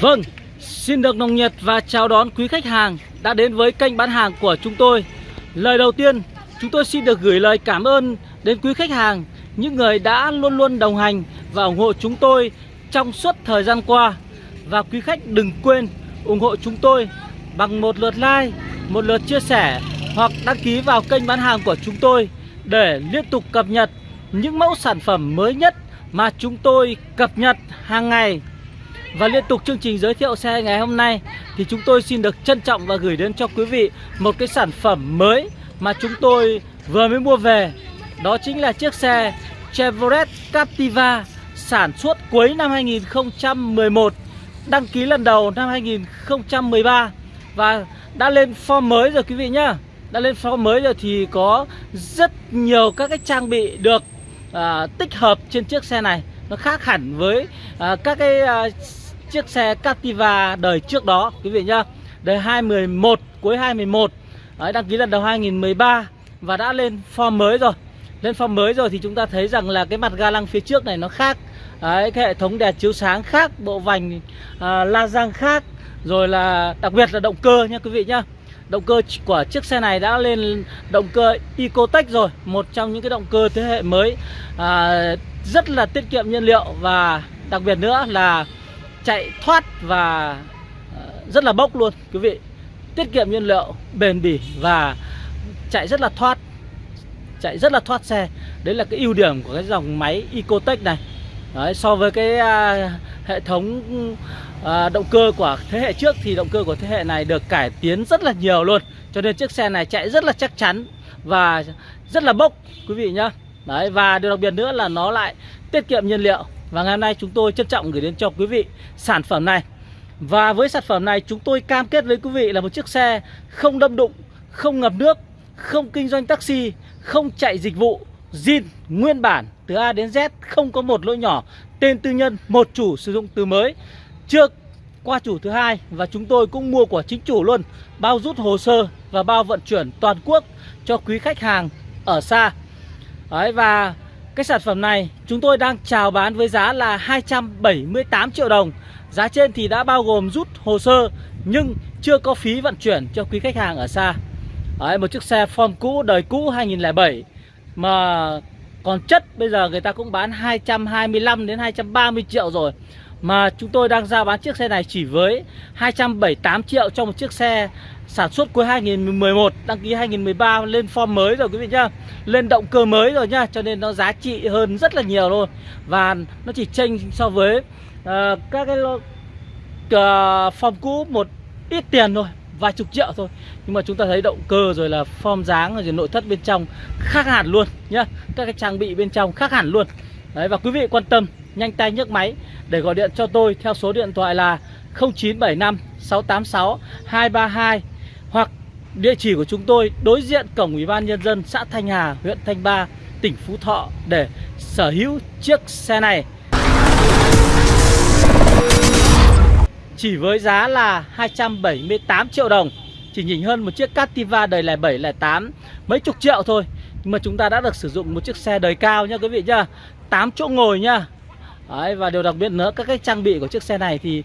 Vâng, xin được nồng nhiệt và chào đón quý khách hàng đã đến với kênh bán hàng của chúng tôi. Lời đầu tiên, chúng tôi xin được gửi lời cảm ơn đến quý khách hàng, những người đã luôn luôn đồng hành và ủng hộ chúng tôi trong suốt thời gian qua. Và quý khách đừng quên ủng hộ chúng tôi bằng một lượt like, một lượt chia sẻ hoặc đăng ký vào kênh bán hàng của chúng tôi để liên tục cập nhật những mẫu sản phẩm mới nhất mà chúng tôi cập nhật hàng ngày. Và liên tục chương trình giới thiệu xe ngày hôm nay thì chúng tôi xin được trân trọng và gửi đến cho quý vị một cái sản phẩm mới mà chúng tôi vừa mới mua về. Đó chính là chiếc xe Chevrolet Captiva sản xuất cuối năm 2011, đăng ký lần đầu năm 2013 và đã lên form mới rồi quý vị nhá. Đã lên form mới rồi thì có rất nhiều các cái trang bị được à, tích hợp trên chiếc xe này nó khác hẳn với à, các cái à, chiếc xe Captiva đời trước đó quý vị nhá. Đời 2011 cuối 2011 Đấy, đăng ký lần đầu 2013 và đã lên form mới rồi. Lên form mới rồi thì chúng ta thấy rằng là cái mặt ga lăng phía trước này nó khác. Đấy, cái hệ thống đèn chiếu sáng khác bộ vành à, la răng khác. Rồi là đặc biệt là động cơ nha quý vị nhá. Động cơ của chiếc xe này đã lên động cơ Ecotech rồi Một trong những cái động cơ thế hệ mới. À, Rất là tiết kiệm nhiên liệu Và đặc biệt nữa là chạy thoát và ờ, rất là bốc luôn quý vị. Tiết kiệm nhiên liệu, bền bỉ và chạy rất là thoát Chạy rất là thoát xe. Đấy là cái ưu điểm của cái dòng máy Ecotech này. Đấy, so với cái à, hệ thống à, động cơ của thế hệ trước thì động cơ của thế hệ này được cải tiến rất là nhiều luôn. Cho nên chiếc xe này chạy rất là chắc chắn và rất là bốc quý vị nhá. Đấy và điều đặc biệt nữa là nó lại tiết kiệm nhiên liệu và ngày hôm nay chúng tôi trân trọng gửi đến cho quý vị sản phẩm này. Và với sản phẩm này chúng tôi cam kết với quý vị là một chiếc xe không đâm đụng không ngập nước không kinh doanh taxi không chạy dịch vụ zin nguyên bản từ A đến Z không có một lỗi nhỏ. Tên tư nhân một chủ sử dụng từ mới chưa qua chủ thứ hai. Và chúng tôi cũng mua của chính chủ luôn bao rút hồ sơ và bao vận chuyển toàn quốc cho quý khách hàng ở xa. Đấy, và cái sản phẩm này chúng tôi đang chào bán với giá là 278 triệu đồng. Giá trên thì đã bao gồm rút hồ sơ nhưng chưa có phí vận chuyển cho quý khách hàng ở xa. Đấy, một chiếc xe form cũ đời cũ 2007 mà còn chất bây giờ người ta cũng bán 225 đến 230 triệu rồi. Mà chúng tôi đang ra bán chiếc xe này chỉ với 278 triệu cho một chiếc xe sản xuất cuối 2011 Đăng ký 2013 lên form mới rồi quý vị nhá. Lên động cơ mới rồi nhá Cho nên nó giá trị hơn rất là nhiều luôn. Và nó chỉ chênh so với uh, các cái uh, form cũ một ít tiền thôi vài chục triệu thôi. Nhưng mà chúng ta thấy động cơ rồi là form dáng rồi nội thất bên trong khác hẳn luôn nhá. Các cái trang bị bên trong khác hẳn luôn. Đấy và quý vị quan tâm nhanh tay nhấc máy để gọi điện cho tôi theo số điện thoại là 0975 686 232 hoặc địa chỉ của chúng tôi đối diện cổng ủy ban nhân dân xã Thanh Hà huyện Thanh Ba tỉnh Phú Thọ để sở hữu chiếc xe này. Chỉ với giá là 278 triệu đồng Chỉ nhìn hơn một chiếc Captiva đời 07, 08 Mấy chục triệu thôi. Nhưng mà chúng ta đã được sử dụng một chiếc xe đời cao nha quý vị nhá 8 chỗ ngồi nha Đấy, Và điều đặc biệt nữa các cái trang bị của chiếc xe này thì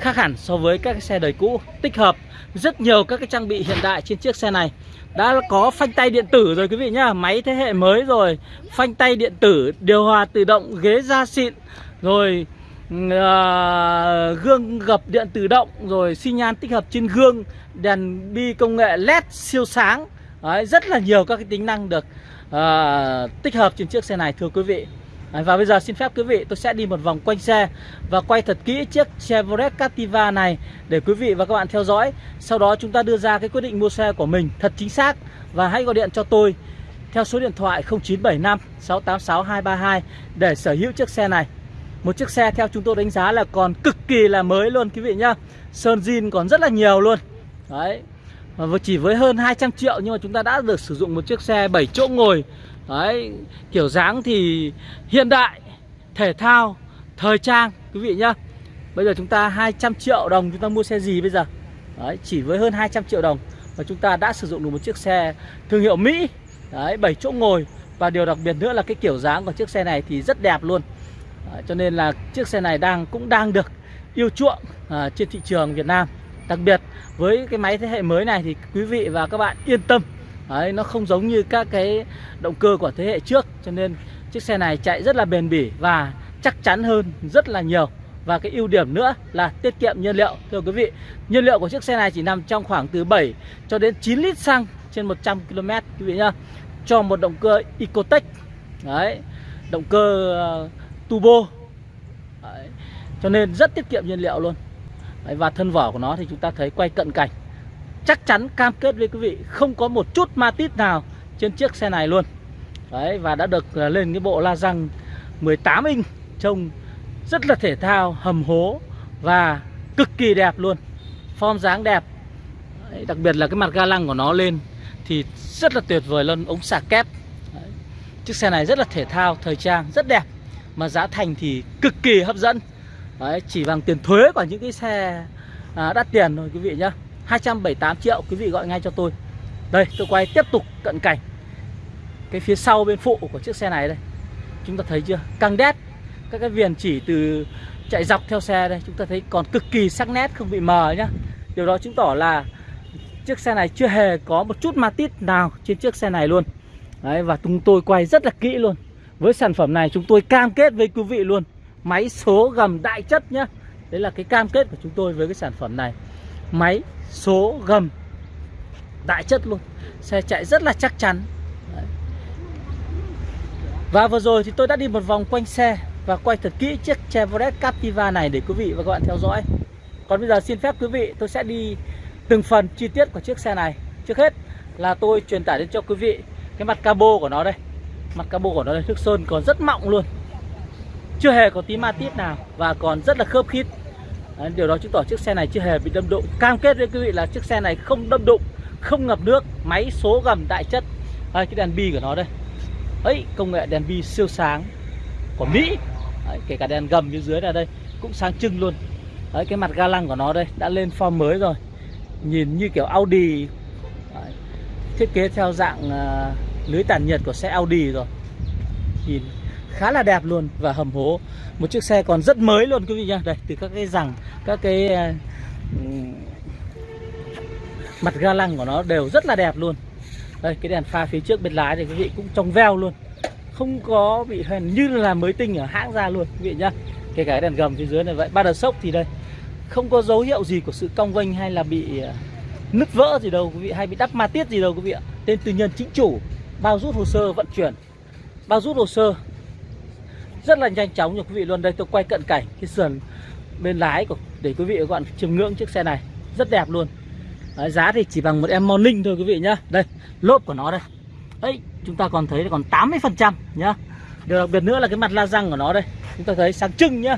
khác hẳn so với các cái xe đời cũ Tích hợp rất nhiều các cái trang bị hiện đại trên chiếc xe này. Đã có phanh tay điện tử rồi quý vị nhá Máy thế hệ mới rồi Phanh tay điện tử, điều hòa tự động, ghế da xịn Rồi uh, gương gập điện tự động rồi xi nhan tích hợp trên gương đèn bi công nghệ led siêu sáng. Đấy, rất là nhiều các cái tính năng được uh, tích hợp trên chiếc xe này thưa quý vị. Đấy, và bây giờ xin phép quý vị tôi sẽ đi một vòng quanh xe và quay thật kỹ chiếc Chevrolet Captiva này để quý vị và các bạn theo dõi. Sau đó chúng ta đưa ra cái quyết định mua xe của mình thật chính xác và hãy gọi điện cho tôi theo số điện thoại 0975 686 232 để sở hữu chiếc xe này. Một chiếc xe theo chúng tôi đánh giá là còn cực kỳ là mới luôn quý vị nhá. Sơn zin còn rất là nhiều luôn. Đấy và chỉ với hơn 200 triệu nhưng mà chúng ta đã được sử dụng một chiếc xe 7 chỗ ngồi Đấy Kiểu dáng thì hiện đại Thể thao Thời trang quý vị nhá. Bây giờ chúng ta 200 triệu đồng chúng ta mua xe gì bây giờ? Đấy chỉ với hơn 200 triệu đồng mà chúng ta đã sử dụng được một chiếc xe thương hiệu Mỹ. Đấy 7 chỗ ngồi. Và điều đặc biệt nữa là cái kiểu dáng của chiếc xe này thì rất đẹp luôn. Đấy, cho nên là chiếc xe này đang cũng đang được yêu chuộng à, trên thị trường Việt Nam. Đặc biệt với cái máy thế hệ mới này thì quý vị và các bạn yên tâm. Đấy, nó không giống như các cái động cơ của thế hệ trước cho nên chiếc xe này chạy rất là bền bỉ và chắc chắn hơn rất là nhiều. Và cái ưu điểm nữa là tiết kiệm nhiên liệu. Thưa quý vị nhiên liệu của chiếc xe này chỉ nằm trong khoảng từ 7 cho đến 9 lít xăng trên 100 km quý vị nhá cho một động cơ Ecotec. Đấy động cơ uh, turbo. Đấy. cho nên rất tiết kiệm nhiên liệu luôn. Đấy, và thân vỏ của nó thì chúng ta thấy quay cận cảnh chắc chắn cam kết với quý vị không có một chút ma tít nào trên chiếc xe này luôn. Đấy và đã được à, lên cái bộ la răng 18 inch trông rất là thể thao hầm hố và cực kỳ đẹp luôn. Form dáng đẹp. Đấy, đặc biệt là cái mặt ga lăng của nó lên thì rất là tuyệt vời luôn ống xả kép. Đấy. chiếc xe này rất là thể thao thời trang rất đẹp mà giá thành thì cực kỳ hấp dẫn. Đấy, chỉ bằng tiền thuế của những cái xe à, đắt tiền thôi quý vị nhá. 278 triệu quý vị gọi ngay cho tôi. Đây tôi quay tiếp tục cận cảnh. Cái phía sau bên phụ của chiếc xe này đây. Chúng ta thấy chưa? Căng đét. Các cái viền chỉ từ chạy dọc theo xe đây chúng ta thấy còn cực kỳ sắc nét không bị mờ nhá. Điều đó chứng tỏ là chiếc xe này chưa hề có một chút ma tít nào trên chiếc xe này luôn. Đấy, và chúng tôi quay rất là kỹ luôn. Với sản phẩm này chúng tôi cam kết với quý vị luôn. Máy số gầm đại chất nhá. Đấy là cái cam kết của chúng tôi với cái sản phẩm này máy số gầm. Đại chất luôn. Xe chạy rất là chắc chắn. Đấy. và vừa rồi thì tôi đã đi một vòng quanh xe và quay thật kỹ chiếc Chevrolet Captiva này để quý vị và các bạn theo dõi. Còn bây giờ xin phép quý vị tôi sẽ đi từng phần chi tiết của chiếc xe này. Trước hết là tôi truyền tải đến cho quý vị cái mặt cabo của nó đây. Mặt cabo của nó đây, nước sơn còn rất mọng luôn. Chưa hề có tí ma tít nào và còn rất là khớp khít. Đấy, Điều đó chứng tỏ chiếc xe này chưa hề bị đâm đụng. Cam kết với quý vị là chiếc xe này không đâm đụng Không ngập nước, máy số gầm đại chất. Đây, cái đèn bi của nó đây. Ấy công nghệ đèn bi siêu sáng của Mỹ. Đấy, kể cả đèn gầm phía dưới là đây cũng sáng trưng luôn. Đấy, cái mặt ga lăng của nó đây đã lên form mới rồi. Nhìn như kiểu Audi. Đấy. thiết kế theo dạng uh, lưới tản nhiệt của xe Audi rồi. Nhìn khá là đẹp luôn và hầm hố. Một chiếc xe còn rất mới luôn quý vị nhá. Đây từ các cái rằng các cái uh, mặt ga lăng của nó đều rất là đẹp luôn. Đây cái đèn pha phía trước bên lái thì quý vị cũng trong veo luôn. Không có bị hèn như là mới tinh ở hãng ra luôn quý vị nhá. Kể cả cái đèn gầm phía dưới này vậy ba đợt sốc thì đây. Không có dấu hiệu gì của sự cong vênh hay là bị ờ, nứt vỡ gì đâu quý vị hay bị đắp ma tiết gì đâu quý vị ạ. Tên tư nhân chính chủ bao rút hồ sơ vận chuyển bao rút hồ sơ rất là nhanh chóng cho quý vị luôn. Đây tôi quay cận cảnh cái sườn bên lái của để quý vị và các bạn chiêm ngưỡng chiếc xe này. Rất đẹp luôn. Đấy, giá thì chỉ bằng một em morning thôi quý vị nhá. Đây lốp của nó đây. Ấy chúng ta còn thấy còn 80 phần trăm nhá. Điều đặc biệt nữa là cái mặt la răng của nó đây. Chúng ta thấy sáng trưng nhá.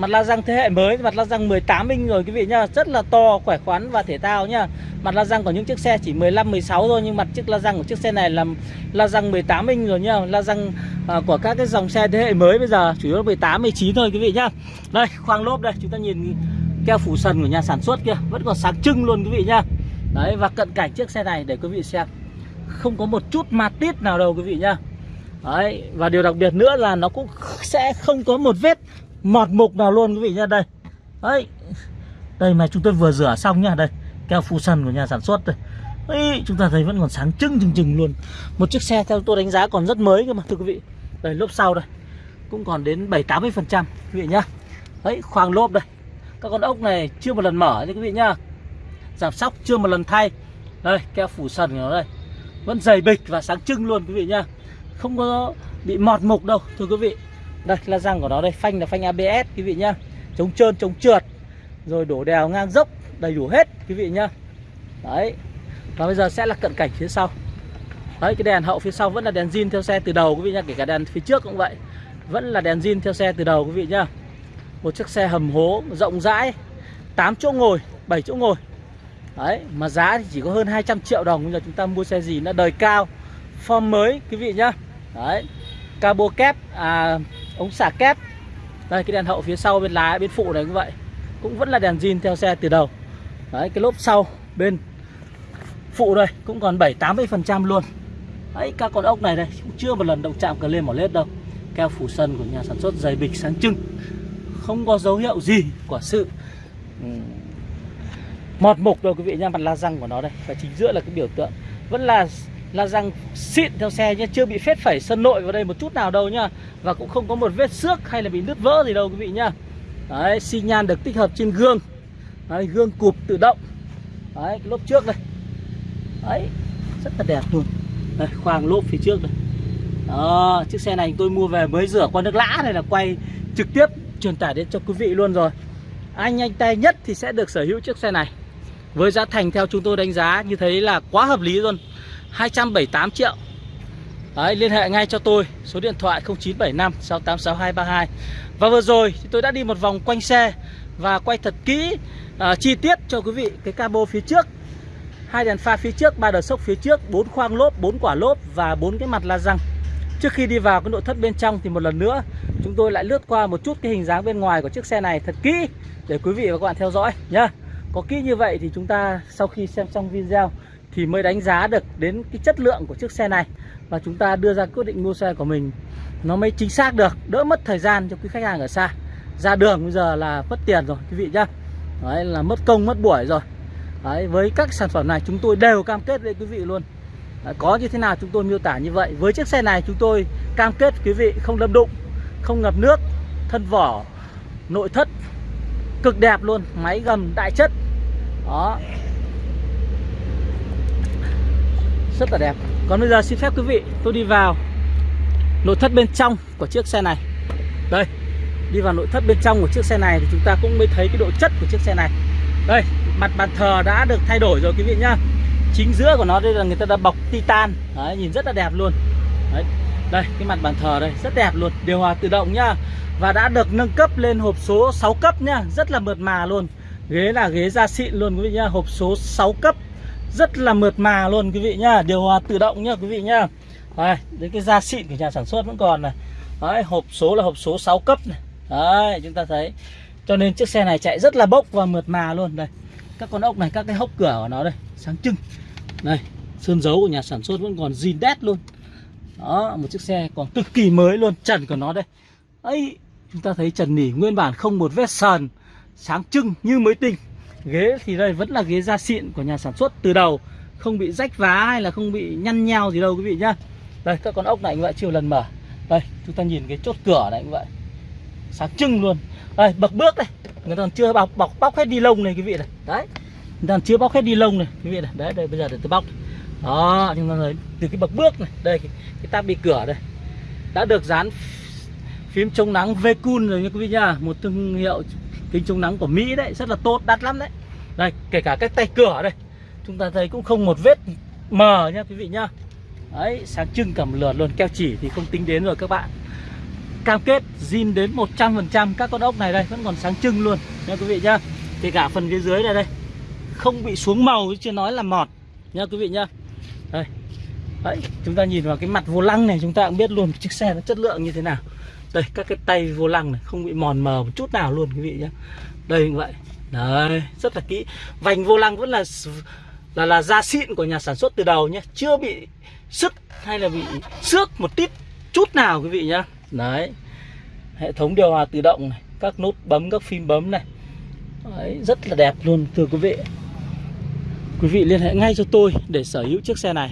Mặt la răng thế hệ mới, mặt la răng 18 inch rồi quý vị nhá, rất là to, khỏe khoắn và thể thao nhá. Mặt la răng của những chiếc xe chỉ 15 16 thôi nhưng mặt chiếc la răng của chiếc xe này là la răng 18 inch rồi nhá. La răng à, của các cái dòng xe thế hệ mới bây giờ chủ yếu là 18 19 thôi quý vị nhá. Đây, khoang lốp đây, chúng ta nhìn keo phủ sần của nhà sản xuất kia vẫn còn sáng trưng luôn quý vị nhá. Đấy và cận cảnh chiếc xe này để quý vị xem. Không có một chút ma tít nào đâu quý vị nhá. Đấy, và điều đặc biệt nữa là nó cũng sẽ không có một vết mọt mục nào luôn quý vị nhá đây. Đấy đây mà chúng tôi vừa rửa xong nhá đây keo phu sần của nhà sản xuất đây. Đấy, chúng ta thấy vẫn còn sáng trưng chừng chừng luôn. Một chiếc xe theo tôi đánh giá còn rất mới cơ mà thưa quý vị. Đây lốp sau đây cũng còn đến 7 80 phần trăm quý vị nhá. Đấy khoang lốp đây. Các con ốc này chưa một lần mở nha quý vị nhá. Giảm sóc chưa một lần thay. Đây keo phủ sần của nó đây. Vẫn dày bịch và sáng trưng luôn quý vị nhá. Không có bị mọt mục đâu thưa quý vị đây là răng của nó đây phanh là phanh ABS quý vị nhá. Chống trơn chống trượt. Rồi đổ đèo ngang dốc đầy đủ hết quý vị nhá. Đấy. Và bây giờ sẽ là cận cảnh phía sau. Đấy cái đèn hậu phía sau vẫn là đèn zin theo xe từ đầu quý vị nhá. Kể cả đèn phía trước cũng vậy. Vẫn là đèn zin theo xe từ đầu quý vị nhá. Một chiếc xe hầm hố rộng rãi. 8 chỗ ngồi 7 chỗ ngồi. Đấy mà giá thì chỉ có hơn 200 triệu đồng bây giờ chúng ta mua xe gì nó đời cao form mới quý vị nhá. Đấy. Cabo kép à, ống xả kép đây, cái đèn hậu phía sau bên lái bên phụ này cũng vậy. Cũng vẫn là đèn zin theo xe từ đầu. Đấy, cái lốp sau, bên phụ đây, cũng còn 7 80 phần trăm luôn. Đấy, các con ốc này đây, cũng chưa một lần động chạm cờ lên mỏ lết đâu. Keo phủ sân của nhà sản xuất dày bịch sáng trưng. Không có dấu hiệu gì của sự ừ, mọt mục đâu, quý vị nha mặt la răng của nó đây, và chính giữa là cái biểu tượng. Vẫn là là răng xịn theo xe nhé chưa bị phết phẩy sân nội vào đây một chút nào đâu nhá. Và cũng không có một vết xước hay là bị nứt vỡ gì đâu quý vị nhá. Đấy xi nhan được tích hợp trên gương. Đấy, gương cụp tự động. Đấy cái lốp trước đây. Đấy rất là đẹp luôn. Đây, khoang lốp phía trước đây. Đó chiếc xe này tôi mua về mới rửa qua nước lã này là quay trực tiếp truyền tải đến cho quý vị luôn rồi. Anh nhanh tay nhất thì sẽ được sở hữu chiếc xe này. Với giá thành theo chúng tôi đánh giá như thế là quá hợp lý luôn. 278 triệu Đấy, liên hệ ngay cho tôi số điện thoại 0975 686232 Và vừa rồi thì tôi đã đi một vòng quanh xe và quay thật kỹ uh, chi tiết cho quý vị cái cabo phía trước hai đèn pha phía trước, ba đờ sốc phía trước, bốn khoang lốp, bốn quả lốp và bốn cái mặt la răng. Trước khi đi vào cái nội thất bên trong thì một lần nữa chúng tôi lại lướt qua một chút cái hình dáng bên ngoài của chiếc xe này thật kỹ để quý vị và các bạn theo dõi nhá. Có kỹ như vậy thì chúng ta sau khi xem xong video thì mới đánh giá được đến cái chất lượng của chiếc xe này và chúng ta đưa ra quyết định mua xe của mình nó mới chính xác được, đỡ mất thời gian cho quý khách hàng ở xa. Ra đường bây giờ là mất tiền rồi quý vị nhá. Đấy là mất công mất buổi rồi. Đấy, với các sản phẩm này chúng tôi đều cam kết với quý vị luôn Đấy, Có như thế nào chúng tôi miêu tả như vậy Với chiếc xe này chúng tôi cam kết quý vị không đâm đụng Không ngập nước Thân vỏ Nội thất Cực đẹp luôn Máy gầm đại chất Đó Rất là đẹp. Còn bây giờ xin phép quý vị tôi đi vào Nội thất bên trong của chiếc xe này. Đây Đi vào nội thất bên trong của chiếc xe này Thì chúng ta cũng mới thấy cái độ chất của chiếc xe này. Đây mặt bàn thờ đã được thay đổi rồi quý vị nhá. Chính giữa của nó đây là người ta đã bọc titan. Đấy, nhìn rất là đẹp luôn. Đấy, đây cái mặt bàn thờ đây rất đẹp luôn. Điều hòa tự động nhá. Và đã được nâng cấp lên hộp số 6 cấp nhá. Rất là mượt mà luôn. Ghế là ghế da xịn luôn quý vị nhá. Hộp số 6 cấp rất là mượt mà luôn quý vị nhá. Điều hòa tự động nhá quý vị nhá. Đây, đấy cái da xịn của nhà sản xuất vẫn còn này. Đấy, hộp số là hộp số 6 cấp này. Đấy chúng ta thấy. Cho nên chiếc xe này chạy rất là bốc và mượt mà luôn. Đây các con ốc này các cái hốc cửa của nó đây sáng trưng. Đây sơn dấu của nhà sản xuất vẫn còn zin đét luôn. Đó một chiếc xe còn cực kỳ mới luôn trần của nó đây. Ấy chúng ta thấy trần nỉ nguyên bản không một vết sờn sáng trưng như mới tinh ghế thì đây vẫn là ghế da xịn của nhà sản xuất từ đầu. Không bị rách vá hay là không bị nhăn nheo gì đâu quý vị nhá. Đây các con ốc này như vậy chưa lần mở. Đây chúng ta nhìn cái chốt cửa này như vậy sáng trưng luôn. Đây bậc bước đây. Người ta còn chưa bọc bọc bóc hết đi lông này quý vị này. Đấy. Người ta còn chưa bóc hết đi lông này quý vị này. Đấy đây bây giờ để tôi bóc. Đó chúng ta thấy từ cái bậc bước này đây cái, cái tab bị cửa đây. Đã được dán phím chống nắng Vecun rồi nha quý vị nhá. Một thương hiệu kính chống nắng của Mỹ đấy, rất là tốt, đắt lắm đấy. Đây, kể cả cái tay cửa đây, chúng ta thấy cũng không một vết mờ nha quý vị nhá. Đấy, sáng trưng cầm lượt luôn keo chỉ thì không tính đến rồi các bạn. Cam kết zin đến 100% các con ốc này đây, vẫn còn sáng trưng luôn nha quý vị nhá. Kể cả phần phía dưới này đây, không bị xuống màu chưa nói là mọt nha quý vị nhá. Đây. Đấy, chúng ta nhìn vào cái mặt vô lăng này, chúng ta cũng biết luôn chiếc xe nó chất lượng như thế nào đây các cái tay vô lăng này không bị mòn mờ một chút nào luôn quý vị nhé, đây như vậy. Đấy rất là kỹ. Vành vô lăng vẫn là là là da xịn của nhà sản xuất từ đầu nhé. Chưa bị sức hay là bị xước một tít chút nào quý vị nhá đấy hệ thống điều hòa tự động này các nút bấm các phím bấm này. Đấy, rất là đẹp luôn thưa quý vị. Quý vị liên hệ ngay cho tôi để sở hữu chiếc xe này.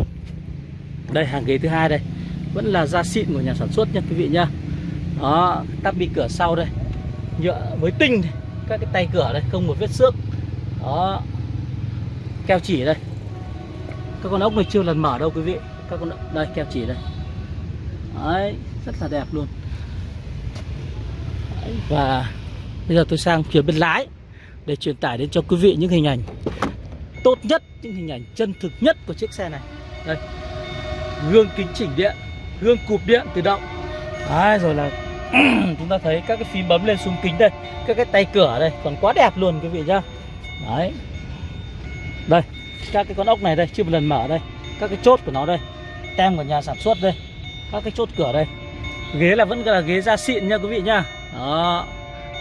Đây hàng ghế thứ hai đây. Vẫn là da xịn của nhà sản xuất nha quý vị nhá đó tắp bi cửa sau đây. Nhựa mới tinh các cái tay cửa đây không một vết xước. Đó. Keo chỉ đây. Các con ốc này chưa lần mở đâu quý vị. Các con đây keo chỉ đây. Đấy rất là đẹp luôn. Đấy, và bây giờ tôi sang phía bên lái để truyền tải đến cho quý vị những hình ảnh tốt nhất những hình ảnh chân thực nhất của chiếc xe này. Đây. Gương kính chỉnh điện gương cụp điện tự động. Đấy, rồi là chúng ta thấy các cái phím bấm lên xuống kính đây các cái tay cửa đây còn quá đẹp luôn quý vị nhá. Đấy. Đây các cái con ốc này đây chưa một lần mở đây. Các cái chốt của nó đây tem của nhà sản xuất đây các cái chốt cửa đây. Ghế là vẫn là ghế da xịn nha quý vị nhá. Đó.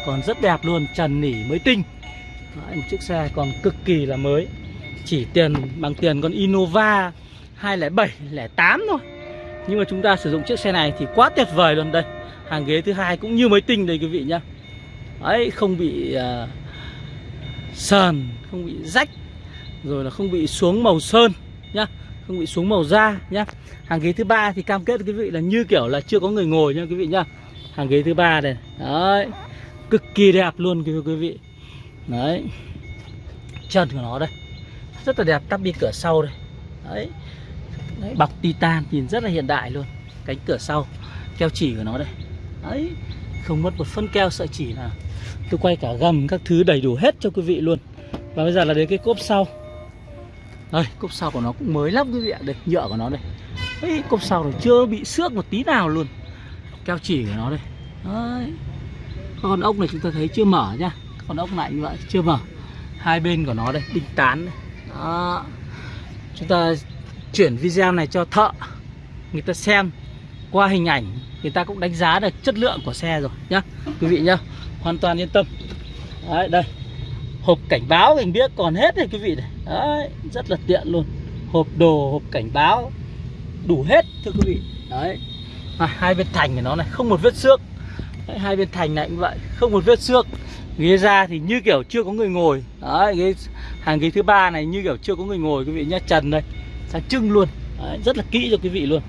Còn rất đẹp luôn trần nỉ mới tinh. Đấy, một chiếc xe còn cực kỳ là mới. Chỉ tiền bằng tiền con Innova 207 08 thôi. Nhưng mà chúng ta sử dụng chiếc xe này thì quá tuyệt vời luôn đây hàng ghế thứ hai cũng như mới tinh đây quý vị nhá. Ấy không bị uh, sờn không bị rách rồi là không bị xuống màu sơn nhá không bị xuống màu da nhá. Hàng ghế thứ ba thì cam kết quý vị là như kiểu là chưa có người ngồi nha quý vị nhá. Hàng ghế thứ ba này đấy cực kỳ đẹp luôn quý vị. Đấy chân của nó đây rất là đẹp tắp đi cửa sau đây. Đấy. đấy bọc titan nhìn rất là hiện đại luôn cánh cửa sau keo chỉ của nó đây đấy không mất một phân keo sợi chỉ nào tôi quay cả gầm các thứ đầy đủ hết cho quý vị luôn. Và bây giờ là đến cái cốp sau. Đây cốp sau của nó cũng mới lắm quý vị ạ. Đây nhựa của nó đây. Đấy, cốp sau này chưa bị xước một tí nào luôn. Keo chỉ của nó đây. Đấy. Con ốc này chúng ta thấy chưa mở nhá con ốc này như vậy chưa mở. Hai bên của nó đây đinh tán đây. Đó. chúng ta chuyển video này cho thợ người ta xem qua hình ảnh người ta cũng đánh giá được chất lượng của xe rồi nhá. Quý vị nhá hoàn toàn yên tâm. Đấy đây. Hộp cảnh báo mình biết còn hết này quý vị này. Đấy rất là tiện luôn. Hộp đồ hộp cảnh báo đủ hết thưa quý vị. Đấy. À, hai bên thành của nó này không một vết xước. Đấy, hai bên thành này cũng vậy không một vết xước. Ghế ra thì như kiểu chưa có người ngồi. Đấy ghế hàng ghế thứ ba này như kiểu chưa có người ngồi quý vị nhá. Trần đây sáng trưng luôn. Đấy, rất là kỹ cho quý vị luôn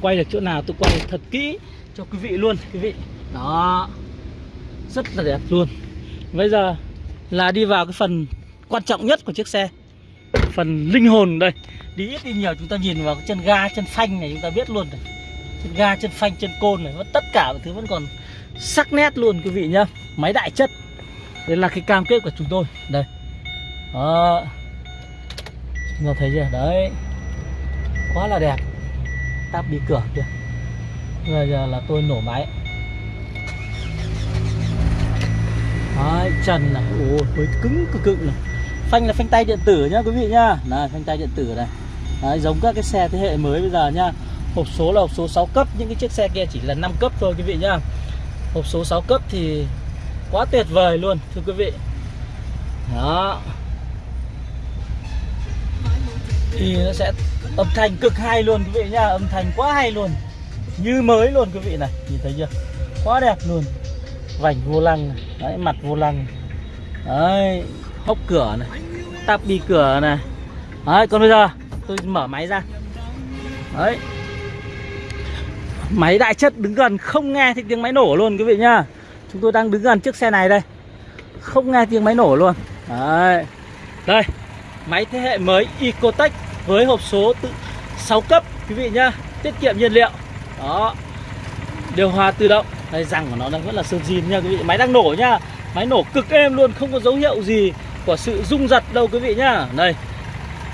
quay được chỗ nào tôi quay thật kỹ cho quý vị luôn, quý vị. Đó. Rất là đẹp luôn. Bây giờ là đi vào cái phần quan trọng nhất của chiếc xe. Phần linh hồn đây. Đi ít đi nhiều chúng ta nhìn vào cái chân ga, chân phanh này chúng ta biết luôn này chân ga, chân phanh, chân côn này tất cả mọi thứ vẫn còn sắc nét luôn quý vị nhá. Máy đại chất. Đây là cái cam kết của chúng tôi. Đây. Đó. Chúng ta thấy chưa? Đấy. Quá là đẹp tắp bị cửa kìa. Bây giờ là tôi nổ máy. Đấy, trần này. Ôi với cứng cực cực này. Phanh là phanh tay điện tử nhá quý vị nhá. Này phanh tay điện tử này. Đấy, giống các cái xe thế hệ mới bây giờ nhá. Hộp số là hộp số 6 cấp những cái chiếc xe kia chỉ là 5 cấp thôi quý vị nhá. Hộp số 6 cấp thì quá tuyệt vời luôn thưa quý vị. Đó thì nó sẽ âm thanh cực hay luôn quý vị nhá âm thanh quá hay luôn, như mới luôn quý vị này, nhìn thấy chưa? Quá đẹp luôn. Vành vô lăng này. đấy, mặt vô lăng đấy, hốc cửa này, tắp đi cửa này. Đấy, còn bây giờ, tôi mở máy ra. Đấy. Máy đại chất đứng gần, không nghe thấy tiếng máy nổ luôn quý vị nhá. Chúng tôi đang đứng gần chiếc xe này đây. Không nghe tiếng máy nổ luôn. Đấy. Đây, máy thế hệ mới Ecotech với hộp số tự 6 cấp, quý vị nhá. Tiết kiệm nhiên liệu. Đó. Điều hòa tự động. Đây, răng của nó đang vẫn là sơn zin nha quý vị. Máy đang nổ nhá. Máy nổ cực êm luôn, không có dấu hiệu gì của sự rung giật đâu, quý vị nhá. Đây.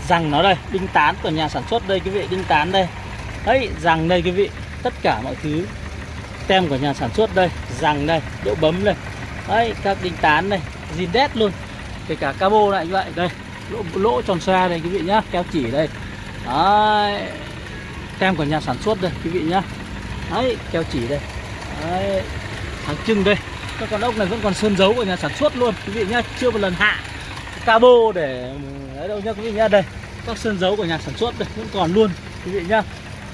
Răng nó đây, đinh tán của nhà sản xuất đây, quý vị, đinh tán đây. Đấy, răng đây, quý vị. Tất cả mọi thứ tem của nhà sản xuất đây, răng đây, độ bấm đây. Đấy, các đinh tán đây, zin đét luôn. Kể cả cabo lại như vậy, đây lỗ, lỗ tròn xoa đây quý vị nhá keo chỉ đây. Đấy tem của nhà sản xuất đây quý vị nhá. Đấy keo chỉ đây. Đấy hàng trưng đây. Các con ốc này vẫn còn sơn dấu của nhà sản xuất luôn quý vị nhá chưa một lần hạ cabo để đấy đâu nhá quý vị nhá đây. Các sơn dấu của nhà sản xuất đây vẫn còn luôn quý vị nhá.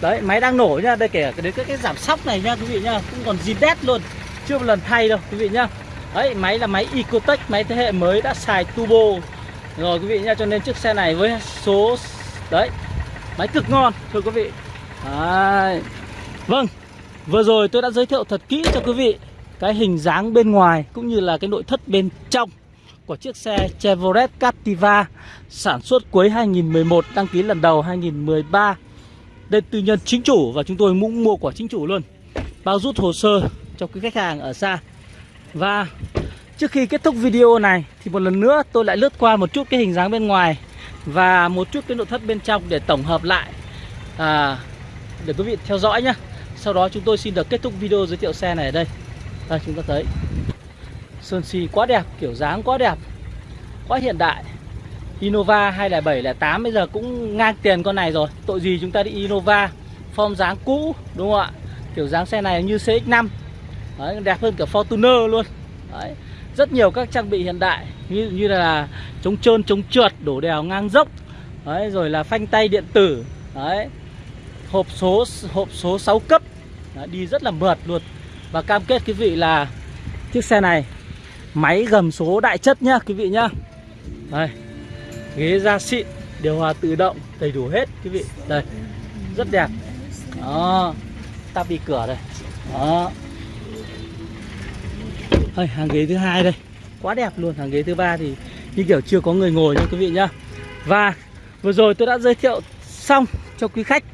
Đấy máy đang nổ nhá đây kể cả đến cái, cái giảm sóc này nhá quý vị nhá cũng còn zin đét luôn chưa một lần thay đâu quý vị nhá. Đấy máy là máy Ecotech máy thế hệ mới đã xài turbo rồi, quý vị nhá, cho nên chiếc xe này với số đấy, máy cực ngon, thưa quý vị. Đấy. vâng vừa rồi tôi đã giới thiệu thật kỹ cho quý vị cái hình dáng bên ngoài cũng như là cái nội thất bên trong của chiếc xe Chevrolet Captiva sản xuất cuối 2011 đăng ký lần đầu 2013 đây tư nhân chính chủ và chúng tôi cũng mua của chính chủ luôn. Bao rút hồ sơ cho quý khách hàng ở xa. Và trước khi kết thúc video này thì một lần nữa tôi lại lướt qua một chút cái hình dáng bên ngoài và một chút cái nội thất bên trong để tổng hợp lại. À, để quý vị theo dõi nhé sau đó chúng tôi xin được kết thúc video giới thiệu xe này ở đây. Đây chúng ta thấy. Sơn xi quá đẹp kiểu dáng quá đẹp quá hiện đại. Innova 20708 bây giờ cũng ngang tiền con này rồi. Tội gì chúng ta đi Innova Form dáng cũ đúng không ạ? Kiểu dáng xe này như CX-5 Đấy, Đẹp hơn cả Fortuner luôn. Đấy. Rất nhiều các trang bị hiện đại Như, như là chống trơn, chống trượt, đổ đèo ngang dốc Đấy, Rồi là phanh tay điện tử Đấy. Hộp số hộp số 6 cấp Đấy, Đi rất là mượt luôn. Và cam kết quý vị là Chiếc xe này Máy gầm số đại chất nhá quý vị nhá. Đây Ghế da xịn Điều hòa tự động Đầy đủ hết quý vị. Đây Rất đẹp. Đó Tắp đi cửa đây. Đó đây, hàng ghế thứ hai đây Quá đẹp luôn Hàng ghế thứ ba thì Như kiểu chưa có người ngồi nha quý vị nhá Và vừa rồi tôi đã giới thiệu xong cho quý khách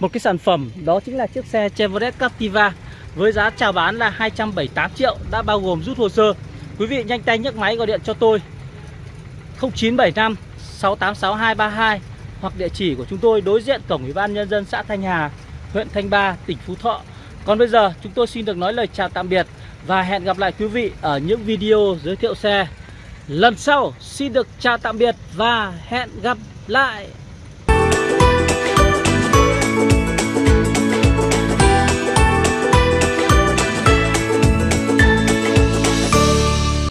một cái sản phẩm đó chính là chiếc xe Chevrolet Captiva với giá chào bán là 278 triệu đã bao gồm rút hồ sơ. Quý vị nhanh tay nhấc máy gọi điện cho tôi 0975 686232 hoặc địa chỉ của chúng tôi đối diện cổng Ủy ban nhân dân xã Thanh Hà, huyện Thanh Ba, tỉnh Phú Thọ. Còn bây giờ chúng tôi xin được nói lời chào tạm biệt và hẹn gặp lại quý vị ở những video giới thiệu xe lần sau. Xin được chào tạm biệt và hẹn gặp lại.